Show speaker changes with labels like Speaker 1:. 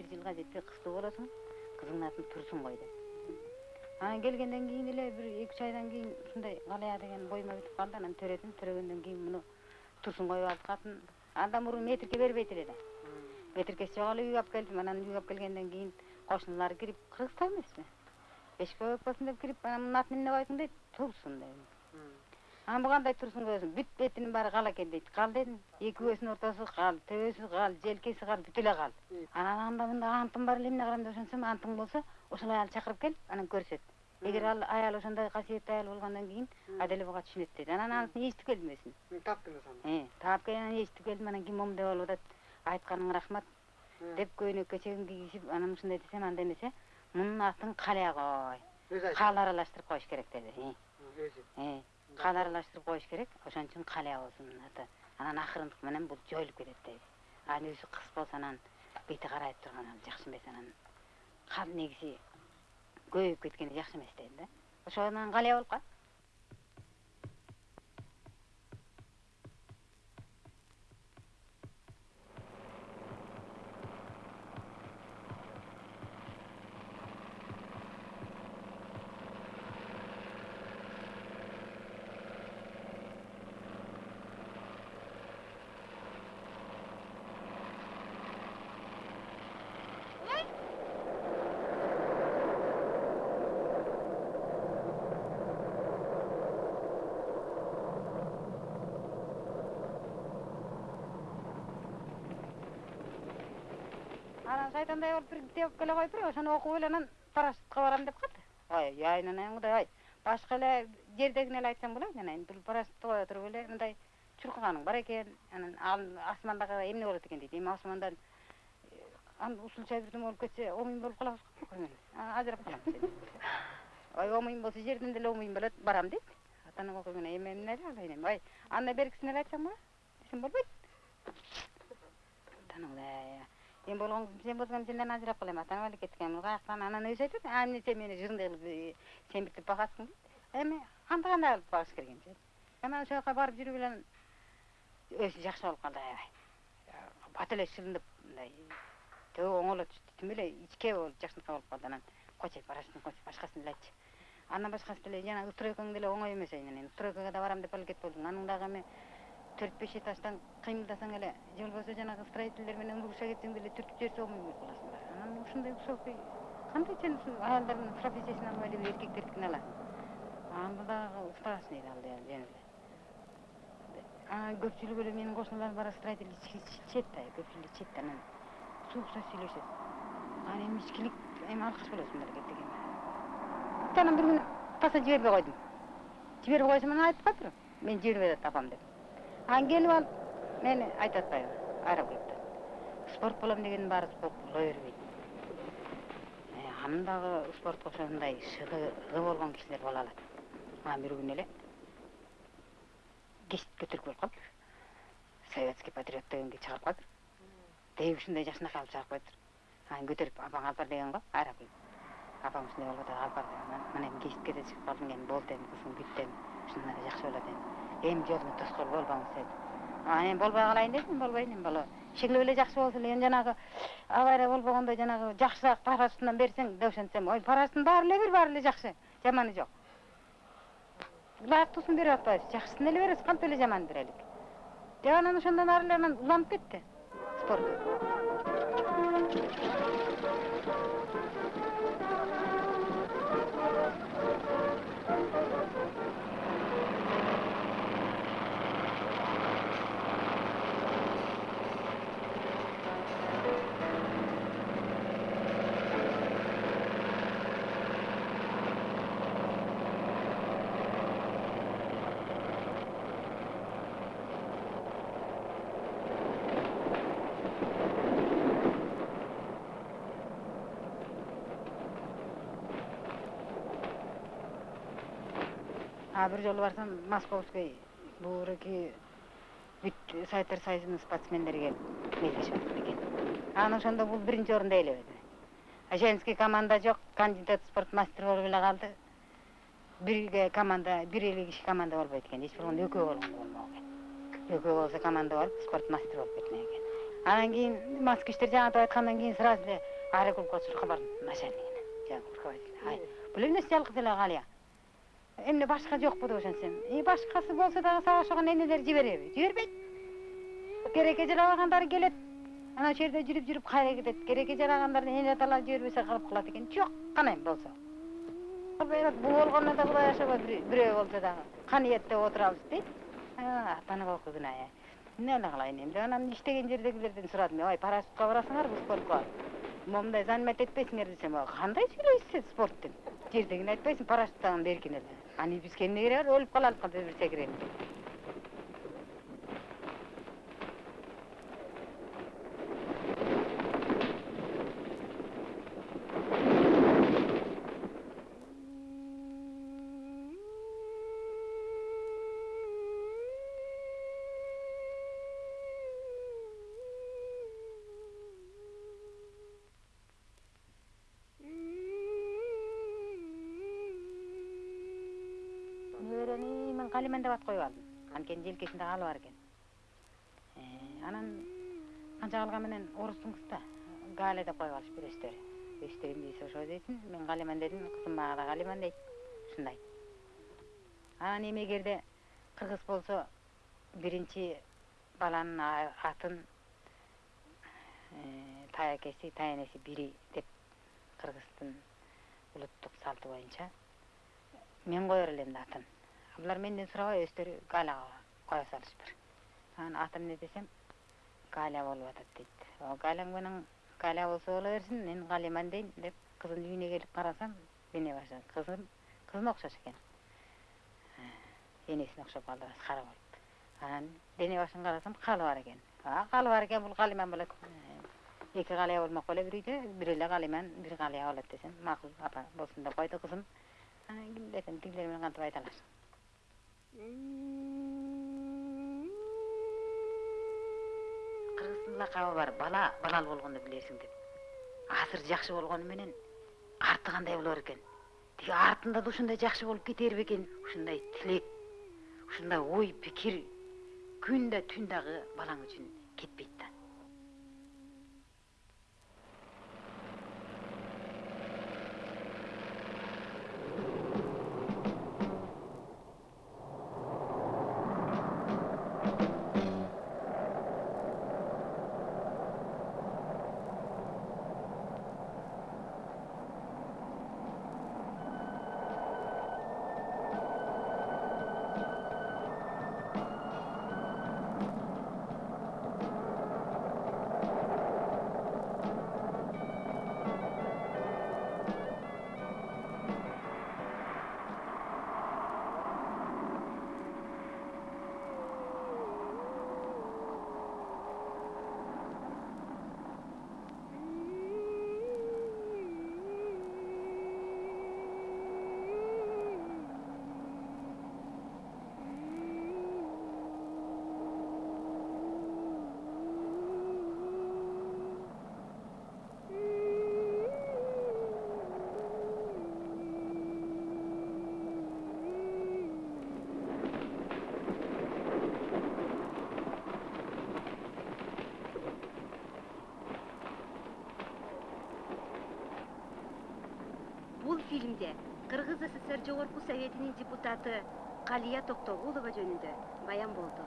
Speaker 1: бир жылга жетпей кыздуу болосуң кызыңдын атын турсун кой деп анан келгенден кийин эле бир эки үч айдан кийин ушундай галия деген боюма бүтүп калды анан төрөдүм төрөгөндөн кийин муну турсун коюп алып атын андан мурун метрке бербейт эле да метркеси жок эле үйгө алып келдим анан үйгө алып келгенден кийин кошуналар кирип кыргызстан эмеспи бешикке өпкөсүн деп кирип анан мунун атын эмне койдуң дейт турсун дедим анан бу кандай турсун коесуң бүт бетинин баары кал экен дейт кал дедим эки көзүнүн ортосу кал төбөсү кал желкеси кал бүт эле кал анан анда мында антым бар эле эмне кылам деп ошентсем антың болсо ошол аялды чакырып кел анан көрсөт эгер ал аял ошондой касиеттүү аял болгондон кийин аделе буга түшүнөт дейт анан анысын эчитип келдим өзүн
Speaker 2: таптыңыз аны
Speaker 1: таап келип анан эчитип келдим анан кийин момундай болуп атат айтканыңа рахмат. Деп көйнөккө чегим кийгизип анан ушундай десем анда эмесе мунун атын калия кой кал аралаштырып коюш керек деди
Speaker 2: өзү
Speaker 1: кал аралаштырып коюш керек ошон үчүн калия болсун аты анан акырындык менен бул жоюлуп кетет дейт анан өзү кыз болсо анан бети карайып турган ал жакшы эмес анан кал негизи көбөйүп кеткени жакшы эмес дейт да ошондон калия болуп калат анан шайтандай болуп бир теуп келе коюп ошону окуп эле анан парашютка барам деп калды ой айнанай кудай ай. Башка эле жердегине эле айтсам болот анан бул парашютты кое туруп эле мындай чуркаганың бар экен анан ал асмандагы эмне болот экен дейт эми асмандан ан ушунча бирдеме болуп кетсе омуйм болуп калабыз го мен ажырап калам ой омуйм болсо жерден деле омуйм болот барам дейт. Атанан окуйм эми эмне эле алайын эми ой андан беркисине эле айтсам болот десем болбойт. Атанан кудай эми болгон сен болсоң сенден ажырап калайын атам эле кеткен каяктан анан өзү айтат а сен мени жырындай кылып семиртип багасың дейт эми анда кандай кылып багыш керек эми анан ошол жака барып жүрүп эле өзү жакшы болуп калды аябай бат эле шылынып мындай түбү оңоло түштү тим эле ичке болуп жакшыркай болуп калды анан койчу парашютун койчу башкасын деле айтчы андан башкасы деле жанагы стройкаң деле оңой эмес эми стройкага да барам деп эле кетип болдуң анын дагы эми төрт беш этаждан кыймылдасаң эле же болбосо жанагы строительдер менен уруша кетсең деле түртүп омуй болуп каласың да анан ушундай высокий кандай сен ушул аялдардын профессиясын албай эле эркектердикин аласың? Анда дагы уктаасың дейт ал жөн эле анан көпчүлүгү эле менин кошуналарым бара строитель ичет да көпчүлүгү да анан суукча сүйлөшөт анан эми ичкилик эми алкаш болосуң мамлекеттик эми анан бир күнү таса жибербей койдум жибербей койсом анан айтып калыптыр мени жибербей атат апам деп. Келип алып атпайбы айрап коюптур спорт болом дегендин баары спорт боло бербейт анын дагы спортко ошондой шыгы болгон кишилер боло алат анан бир күнү эле кечит көтөрүп келип калыптыр советский патриот дегенге чыгарып калыптыр тээби ушундай жакшынакай кылып чыгарып коюптур анан көтөрүп апаң алып бар деген го коюп апаң ушундай болуп атат алып бар деп анан мына эми кечитке да чыгып калдың эми болду эми кызым бүттү эми ушундан эле жакшы болот эми эми жолуңа тоскоол болбоңуз деди анан эми болбой калайын дедим болбойт эми бала шеглеп эле жакшы болсо эле эми жанагы авария болбогондо жанагы жакшыраак парашютунан берсең деп ошентсем ой парашюттун баары эле бир баары эле жакшы жаманы жок ылайыктуусун берип атпайбыз жакшысын эле беребиз кантип эле жаманын берелик деп анан ошондон ары эле анан уланып кетти спорт а бир жолу барсам московский буреки бүт советтер союзунун спортсмендери келип белдешип атат экен анан ошондо бул биринчи орунду ээлебеди а женский команда жок кандидат спорт мастер болуп эле калды бирге команда бир эле киши команда болбойт экен эч болгондо экөө болгондо болмок экен экөө болсо команда болуп спорт мастер болуп кеткен экен анан кийин москвичтер жаңы айткандан кийин сразу эле аэроклубка чуркап бардым начальнигине ай бул эмнеси жалгыз эле калыя эмне башка жокпу деп ошентсем и башкасы болсо дагы сага окшогон энелер жибереби жибербейт кереке жарабагандары келет ошол жерде жүрүп жүрүп кайра кетет кереке жарагандарды эне аталар жибербесе калып калат экен жок кана эми болсо бул болгондо да кудай ашабай бирөө болсо дагы каниетте отурабыз дейт атаны болку күнә эмне эле кылайын эми деп анан иштеген жердегилерден сурадым ой парашютка барасыңарбы спортко момундай занимать этпейсиңер десем кандай сүйлөйсүз сиз спорт деп жердегини айтпайсың парашюттан беркин эле аны бизге эмне кереги бар өлүп калалык калиман деп ат коюп алдым анткени желкесинде калы бар экен анан канча калган менен орустун кызы да галя деп коюп алышпыр өздөрү өздөрү эмне дейсе ошо десин мен калиман дедим кызым мага да калиман дейт ушундай анан эми эгерде кыргыз болсо биринчи баланын атын таякеси таянеси бири деп кыргыздын улуттук салты боюнча мен коер элем да атын булар менден сурабай өздөрү галяга кое салышпыр анан аты эмне десем галя болуп атат дейт галяң менен галя болсо боло берсин мен калиман дейм деп кыздын үйүнө келип карасам дене башы кызым кызына окшош экен энесине окшоп калды башы кара болуп анан дене башын карасам калы бар экен калы бар экен бул калиман болот эки калыя болмок беле бир үйдө бир эле калиман бир калыя болот десем макул апа болсун деп койду кызым анан ким билет тигилер менен кантип айта алар кыргыздын лакабы бар бала балал болгондо билерсиң деп. Жакшы болгону менен арты кандай болор экен тиги артында да ушундай жакшы болуп кетер бекен ушундай тилек ушундай ой пикир күн да түн дагы балаң үчүн кетпейт да
Speaker 3: кыргыз сср жогорку советинин депутаты калия токтогулова жөнүндө баян болду